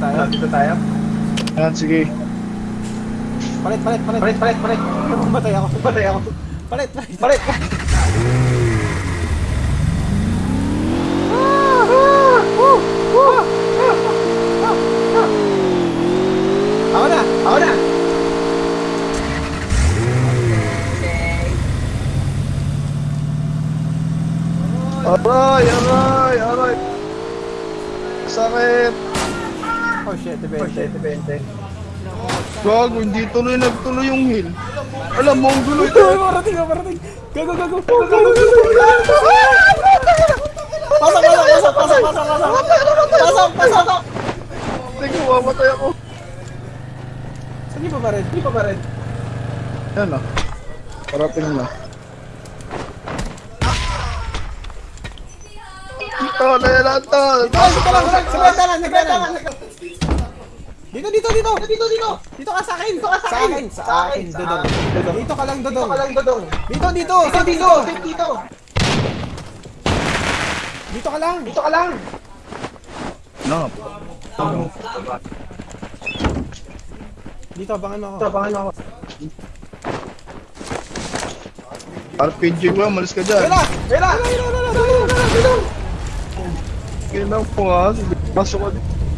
tayo. Dito tayo. Ayan, sige. Palit, palit, palit. Palit, palit, palit. Matay ako. Patay ako. Palit, palit. Palit. Ako na. Ako na. Aray, aray, aray. Sakit. Oh shit, Oh, depende. shit, depende. Gago, hindi tuloy nagtuloy yung hill. Alam mo, ang gulo ito. Parating ka, parating. Gago, gago. Pasok, pasok, pasok, pasok, pasok, pasok. Pasok, pasok. Tingnan, mamatay ako. Saan yung pa rin? Hindi pa ba rin? Yan na. Parating na. Ito, na yan ito. Dito, dito lang. Sa bentanan, sa bentanan. Dito, dito, dito. Dito, dito. Dito ka sa akin. Dito ka sa akin. Sa akin, dodong. Dito ka lang, Dito dodong. ka lang, Dodong. Dito, dito. Dito, dito. Dito, dito. Dito ka lang. Dito ka lang. No. Dito, abangan mo ako. Tabangan mo ako. RPG ko, malis ka dyan. Wala! Wala! Wala, wala, wala, wala, wala, wala. Kailang po nga. Pasok ka dito.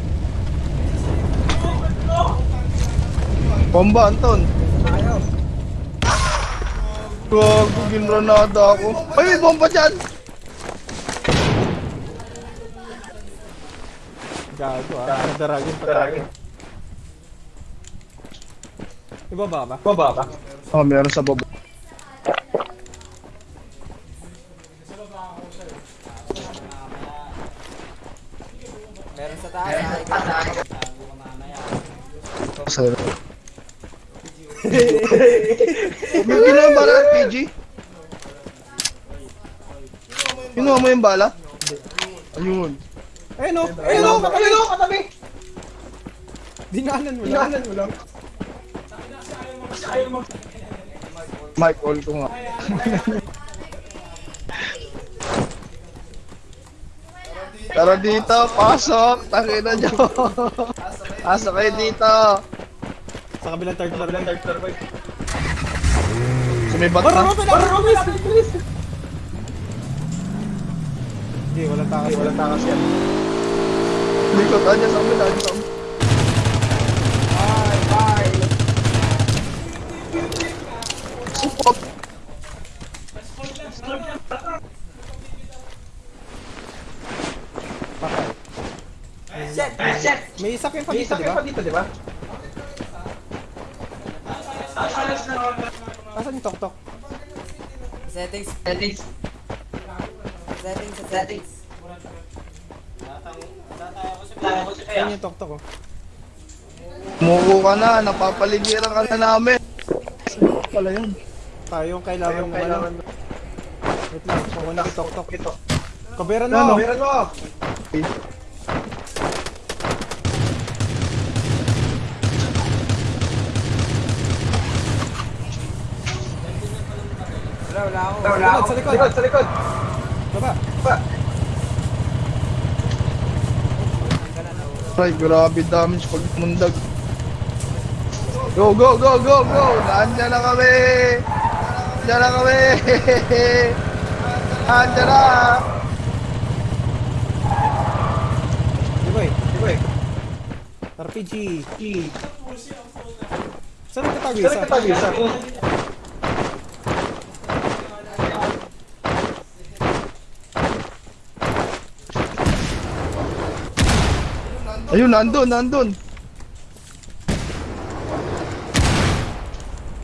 Bomba, Anton. Ayaw. Gago, ginranada ako. Ay, may bomba dyan! Gago ah. Nadaragin pa. Daragin. Ibaba ba? Baba ka. Oh, meron sa baba. Meron sa taas. Sir. Bigyan na yung bala RPG. Kinuha mo yung bala? Ayun. Ayun o! Ayun Ayun o! o, ayun o, katabi. Dinaanan mo lang. Inahanan mo lang. Mic all ko nga. Tara dito, pasok! Tangina nyo! Pasok kayo dito! Sa kabilang third floor. Third floor, boy. Sumibat Baro, na. baro, baro, baro, bilis! Hindi, walang takas. Kasi walang takas yan. Likot, andyan sa kabila, andyan sa. Bye, bye. Support! Shit! Shit! May isa kayo pa May dito, isa di ba? pa dito, di ba? Asan yung tok-tok? Settings, Settings. settings, Settings. settings. Ayan yung tok-tok oh. Muko ka na, napapaligiran ka na namin. Pala yun. Tayo yung kailangan mo kailangan ano. Wait lang, kukunin yung tok-tok. Ito. Kaberan Ano? mo! Meron mo. Wala, wala ako. Wala ako. sa likod. Sa likod, sa likod. Baba! Pa. Ay, grabe damage pag mundag. Go, go, go, go, go! Nandiyan na kami! Nandiyan na kami! Nandiyan na! Di ba eh? Di ba eh? RPG! Saan nagtatago Saan isa? nagtatago Ayun, nandun, nandun!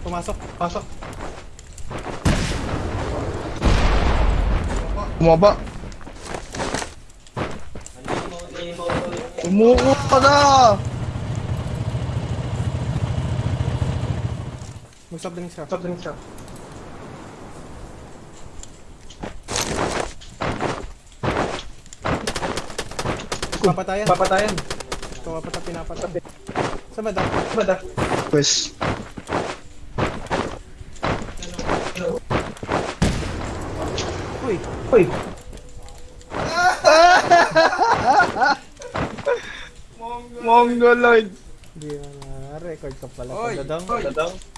Pumasok. Pasok. Bumaba. Umuko ka na! Mag-stop din siya. Stop din siya. Papatayan. Papatayan. Ito ka pata pinapatay. Sa banda. Bada. Pues, Uy! Uy. Mongoloid. Hindi na na-record ka pala. Oy! Dodong.